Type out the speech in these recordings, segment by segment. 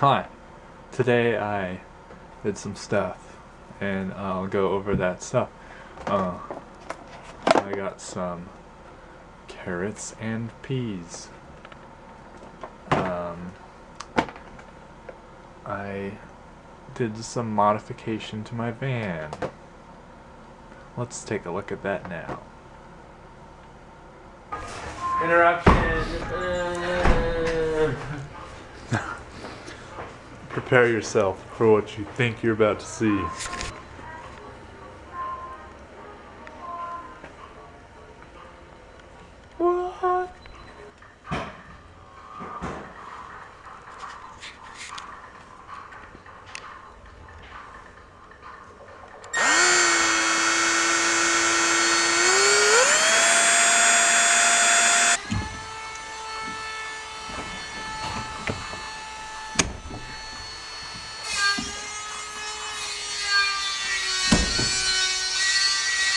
Hi. Today I did some stuff and I'll go over that stuff. Uh, I got some carrots and peas. Um, I did some modification to my van. Let's take a look at that now. Interruption. Uh, Prepare yourself for what you think you're about to see. What?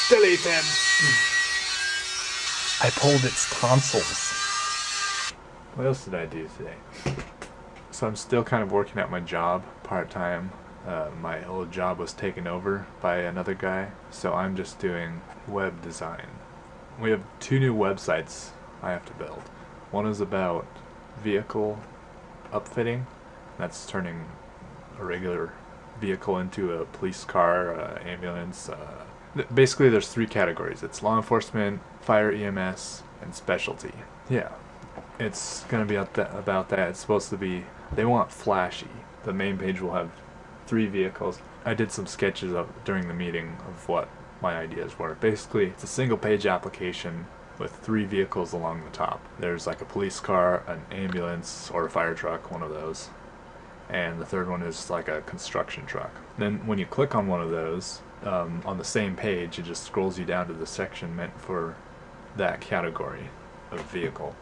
Delete him. I pulled its tonsils. What else did I do today? So I'm still kind of working at my job part time. Uh, my old job was taken over by another guy, so I'm just doing web design. We have two new websites I have to build. One is about vehicle upfitting, that's turning a regular vehicle into a police car, uh, ambulance. Uh, th- basically, there's three categories. It's law enforcement, fire EMS, and specialty. Yeah, it's gonna be about that. It's supposed to be. They want flashy. The main page will have three vehicles. I did some sketches of during the meeting of what my ideas were. Basically, it's a single page application with three vehicles along the top. There's like a police car, an ambulance, or a fire truck, one of those. And the third one is like a construction truck. Then when you click on one of those, um, on the same page, it just scrolls you down to the section meant for that category of vehicle.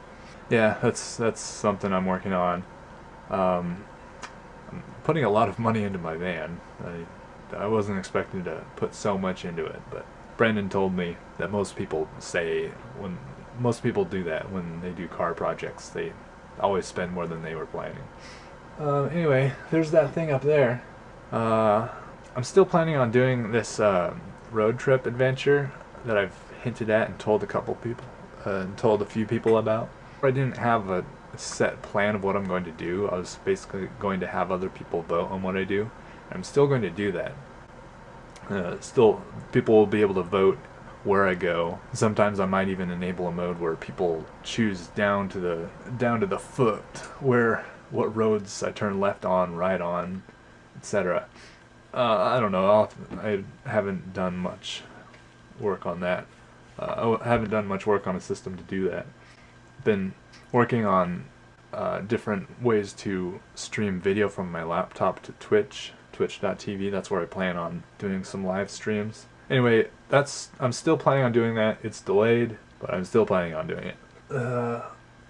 Yeah, that's that's something I'm working on. Um, I'm putting a lot of money into my van. I, I wasn't expecting to put so much into it, but Brendan told me that most people say when most people do that when they do car projects, they always spend more than they were planning. Uh, anyway, there's that thing up there. Uh, I'm still planning on doing this uh, road trip adventure that I've hinted at and told a couple people, uh, and told a few people about. I didn't have a set plan of what I'm going to do. I was basically going to have other people vote on what I do. I'm still going to do that. Uh, still, people will be able to vote where I go. Sometimes I might even enable a mode where people choose down to the down to the foot where what roads I turn left on, right on, etc. Uh, I don't know. I'll, I haven't done much work on that. Uh, I haven't done much work on a system to do that. Been working on uh, different ways to stream video from my laptop to Twitch, twitch.tv. That's where I plan on doing some live streams. Anyway, that's I'm still planning on doing that. It's delayed, but I'm still planning on doing it. Uh,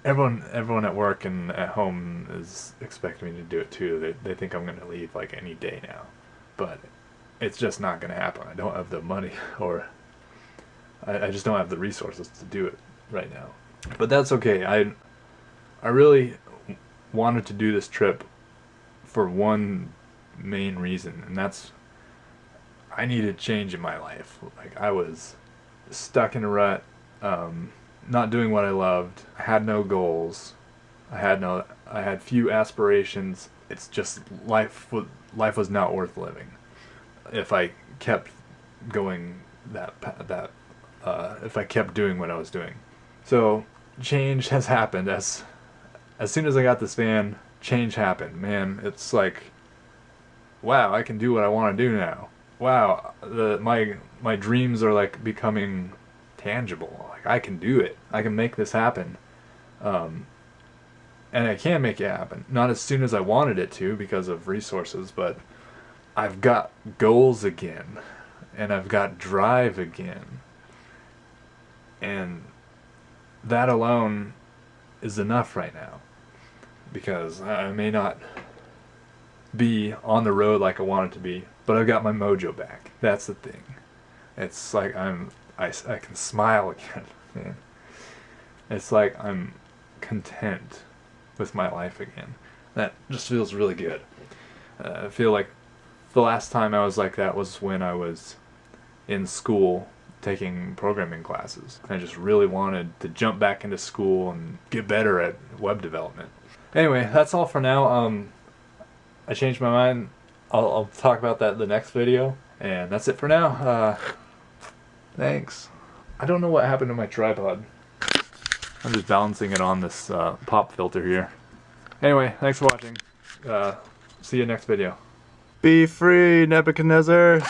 everyone, everyone at work and at home is expecting me to do it too. They they think I'm gonna leave like any day now, but it's just not gonna happen. I don't have the money, or I, I just don't have the resources to do it right now. But that's okay. I I really wanted to do this trip for one main reason, and that's I needed change in my life. Like I was stuck in a rut, um, not doing what I loved. I had no goals. I had no. I had few aspirations. It's just life. wa- Life was not worth living if I kept going that that. Uh, if I kept doing what I was doing. So change has happened as as soon as I got this van, change happened. Man, it's like wow, I can do what I want to do now. Wow, the my my dreams are like becoming tangible. Like I can do it. I can make this happen. Um and I can make it happen. Not as soon as I wanted it to because of resources, but I've got goals again and I've got drive again. And that alone is enough right now because I may not be on the road like I wanted to be, but I've got my mojo back. That's the thing. It's like I'm I, I can smile again, man. It's like I'm content with my life again. That just feels really good. Uh, I feel like the last time I was like that was when I was in school taking programming classes. I just really wanted to jump back into school and get better at web development. Anyway, that's all for now. Um, I changed my mind. I'll, I'll talk about that in the next video. And that's it for now. Uh, thanks. I don't know what happened to my tripod. I'm just balancing it on this uh, pop filter here. Anyway, thanks for watching. Uh, see you next video. Be free, Nebuchadnezzar.